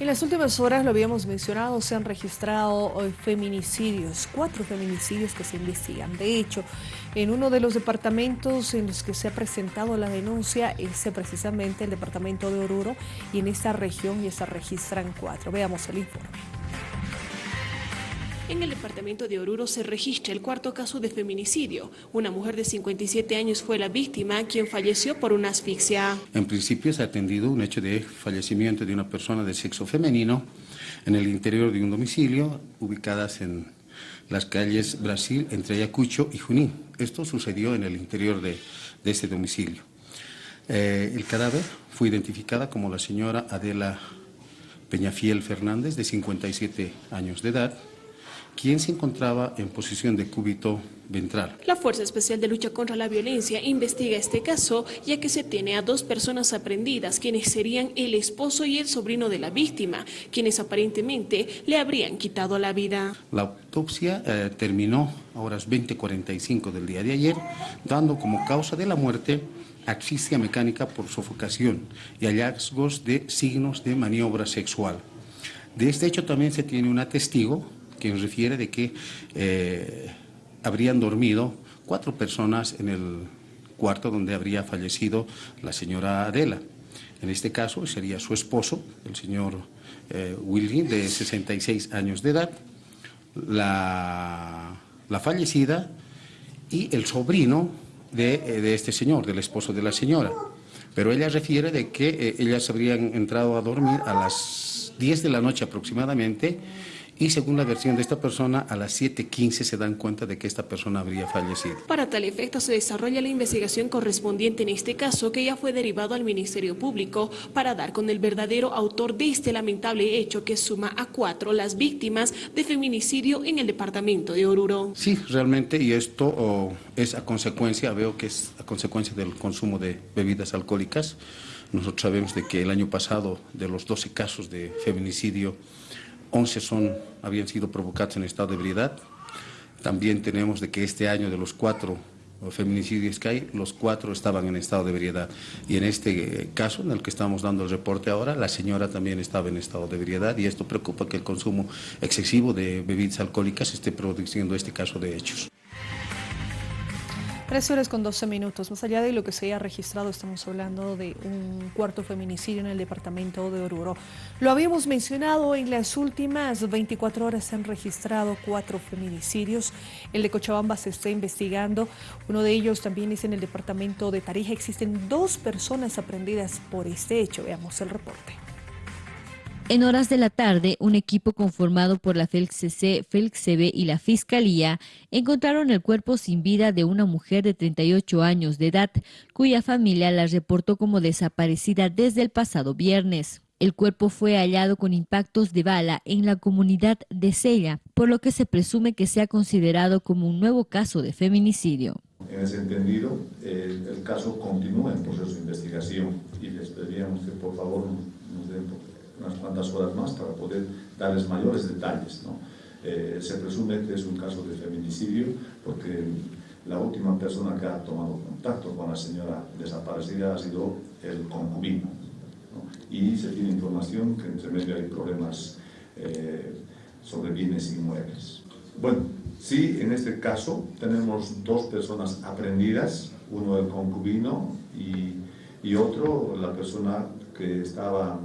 En las últimas horas, lo habíamos mencionado, se han registrado feminicidios, cuatro feminicidios que se investigan. De hecho, en uno de los departamentos en los que se ha presentado la denuncia es precisamente el departamento de Oruro y en esta región ya se registran cuatro. Veamos el informe. En el departamento de Oruro se registra el cuarto caso de feminicidio. Una mujer de 57 años fue la víctima, quien falleció por una asfixia. En principio se ha atendido un hecho de fallecimiento de una persona de sexo femenino en el interior de un domicilio, ubicadas en las calles Brasil, entre Ayacucho y Junín. Esto sucedió en el interior de, ese domicilio. Eh, el cadáver fue identificada como la señora Adela Peñafiel Fernández, de 57 años de edad, quien se encontraba en posición de cúbito ventral. La Fuerza Especial de Lucha contra la Violencia investiga este caso, ya que se tiene a dos personas aprendidas, quienes serían el esposo y el sobrino de la víctima, quienes aparentemente le habrían quitado la vida. La autopsia eh, terminó a horas 20.45 del día de ayer, dando como causa de la muerte asfixia mecánica por sofocación y hallazgos de signos de maniobra sexual. De este hecho también se tiene un testigo que refiere de que eh, habrían dormido cuatro personas en el cuarto donde habría fallecido la señora Adela. En este caso sería su esposo, el señor eh, de 66 años de edad, la, fallecida y el sobrino de, eh, de, este señor, del esposo de la señora. Pero ella refiere de que eh, ellas habrían entrado a dormir a las 10 de la noche aproximadamente y según la versión de esta persona, a las 7.15 se dan cuenta de que esta persona habría fallecido. Para tal efecto se desarrolla la investigación correspondiente en este caso que ya fue derivado al Ministerio Público para dar con el verdadero autor de este lamentable hecho que suma a cuatro las víctimas de feminicidio en el departamento de Oruro. Sí, realmente, y esto oh, es a consecuencia, veo que es a consecuencia del consumo de bebidas alcohólicas. Nosotros sabemos de que el año pasado, de los 12 casos de feminicidio, 11 son, habían sido provocados en estado de ebriedad. También tenemos de que este año de los cuatro feminicidios que hay, los cuatro estaban en estado de ebriedad. Y en este eh, caso, en el que estamos dando el reporte ahora, la señora también estaba en estado de ebriedad y esto preocupa que el consumo excesivo de bebidas alcohólicas esté produciendo este caso de hechos. Tres horas con 12 minutos. Más allá de lo que se haya registrado, estamos hablando de un cuarto feminicidio en el departamento de Oruro. Lo habíamos mencionado, en las últimas 24 horas se han registrado cuatro feminicidios. El de Cochabamba se está investigando. Uno de ellos también es en el departamento de Tarija. Existen dos personas aprendidas por este hecho. Veamos el reporte. En horas de la tarde, un equipo conformado por la FELCC, FELCB y la Fiscalía encontraron el cuerpo sin vida de una mujer de 38 años de edad, cuya familia la reportó como desaparecida desde el pasado viernes. El cuerpo fue hallado con impactos de bala en la comunidad de Sella, por lo que se presume que se ha considerado como un nuevo caso de feminicidio. En ese entendido, el, caso continúa en proceso de investigación y les pediríamos que por favor nos den unas cuantas horas más para poder darles mayores detalles. ¿no? Eh, se presume que es un caso de feminicidio porque la última persona que ha tomado contacto con la señora desaparecida ha sido el concubino. ¿no? Y se tiene información que entre medio hay problemas eh, sobre bienes inmuebles. Bueno, sí, en este caso tenemos dos personas aprendidas, uno el concubino y, y otro la persona que estaba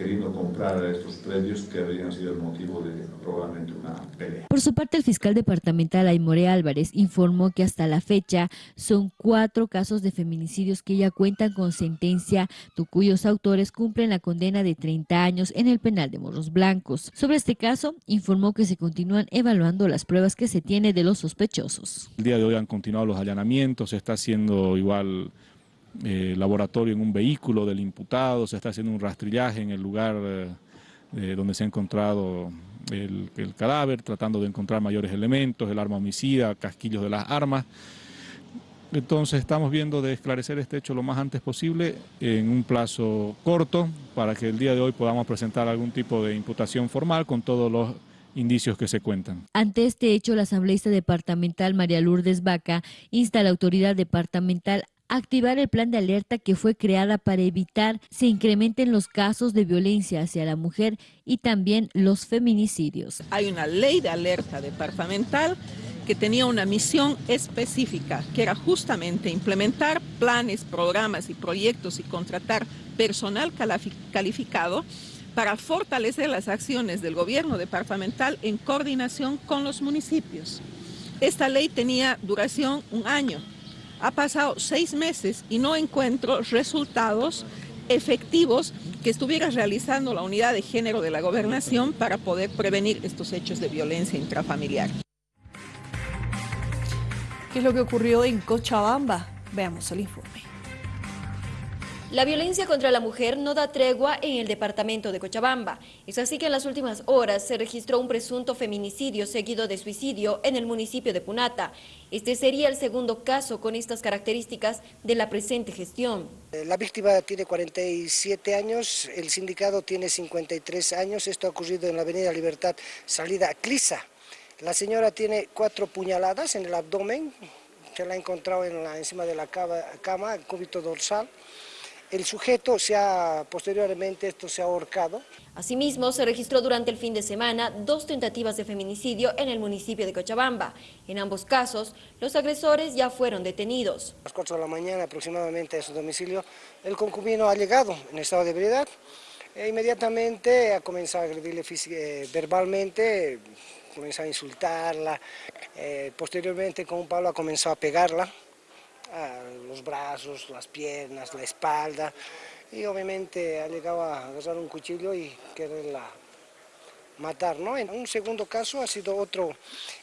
queriendo comprar estos predios que habrían sido el motivo de probablemente una pelea. Por su parte, el fiscal departamental Aymore Álvarez informó que hasta la fecha son cuatro casos de feminicidios que ya cuentan con sentencia, cuyos autores cumplen la condena de 30 años en el penal de Morros Blancos. Sobre este caso, informó que se continúan evaluando las pruebas que se tiene de los sospechosos. El día de hoy han continuado los allanamientos, se está haciendo igual eh, laboratorio en un vehículo del imputado, se está haciendo un rastrillaje en el lugar eh, donde se ha encontrado el, cadáver, tratando de encontrar mayores elementos, el arma homicida, casquillos de las armas. Entonces estamos viendo de esclarecer este hecho lo más antes posible en un plazo corto para que el día de hoy podamos presentar algún tipo de imputación formal con todos los indicios que se cuentan. Ante este hecho, la asambleísta departamental María Lourdes Vaca insta a la autoridad departamental activar el plan de alerta que fue creada para evitar se incrementen los casos de violencia hacia la mujer y también los feminicidios. Hay una ley de alerta departamental que tenía una misión específica, que era justamente implementar planes, programas y proyectos y contratar personal calificado para fortalecer las acciones del gobierno departamental en coordinación con los municipios. Esta ley tenía duración un año. Ha pasado seis meses y no encuentro resultados efectivos que estuviera realizando la unidad de género de la gobernación para poder prevenir estos hechos de violencia intrafamiliar. ¿Qué es lo que ocurrió en Cochabamba? Veamos el informe. La violencia contra la mujer no da tregua en el departamento de Cochabamba. Es así que en las últimas horas se registró un presunto feminicidio seguido de suicidio en el municipio de Punata. Este sería el segundo caso con estas características de la presente gestión. La víctima tiene 47 años, el sindicato tiene 53 años. Esto ha ocurrido en la avenida Libertad, salida Clisa. La señora tiene cuatro puñaladas en el abdomen, se la ha encontrado en la, encima de la cama, el cúbito dorsal. El sujeto se ha, posteriormente, esto se ha ahorcado. Asimismo, se registró durante el fin de semana dos tentativas de feminicidio en el municipio de Cochabamba. En ambos casos, los agresores ya fueron detenidos. A las 4 de la mañana aproximadamente a su domicilio, el concubino ha llegado en estado de ebriedad e inmediatamente ha comenzado a agredirle eh, verbalmente, comenzó a insultarla, eh, posteriormente con un palo ha comenzado a pegarla, los brazos, las piernas, la espalda, y obviamente ha llegado a agarrar un cuchillo y quererla matar. ¿no? En un segundo caso ha sido otro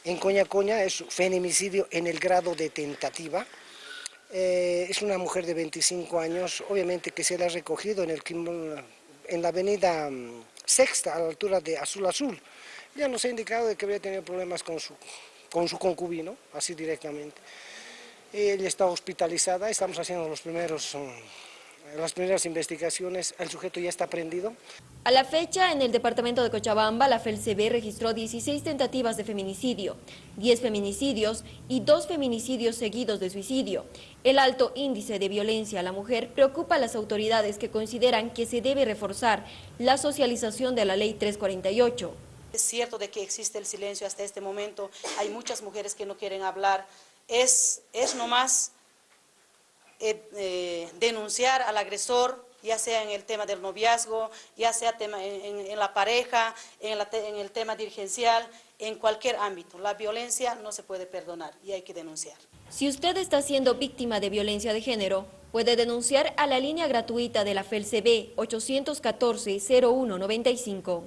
en Coña Coña, es feminicidio en el grado de tentativa. Eh, es una mujer de 25 años, obviamente que se la ha recogido en, el, en la avenida mm, Sexta, a la altura de Azul Azul. Ya nos ha indicado de que había tenido problemas con su, con su concubino, así directamente. Ella está hospitalizada, estamos haciendo los primeros, mm, las primeras investigaciones, el sujeto ya está prendido. A la fecha, en el departamento de Cochabamba, la FELCB registró 16 tentativas de feminicidio, 10 feminicidios y 2 feminicidios seguidos de suicidio. El alto índice de violencia a la mujer preocupa a las autoridades que consideran que se debe reforzar la socialización de la Ley 348. Es cierto de que existe el silencio hasta este momento, hay muchas mujeres que no quieren hablar, es, es nomás eh, eh, denunciar al agresor, ya sea en el tema del noviazgo, ya sea en, la pareja, en, en el tema dirigencial, en cualquier ámbito. La violencia no se puede perdonar y hay que denunciar. Si usted está siendo víctima de violencia de género, puede denunciar a la línea gratuita de la FELCB 814-0195.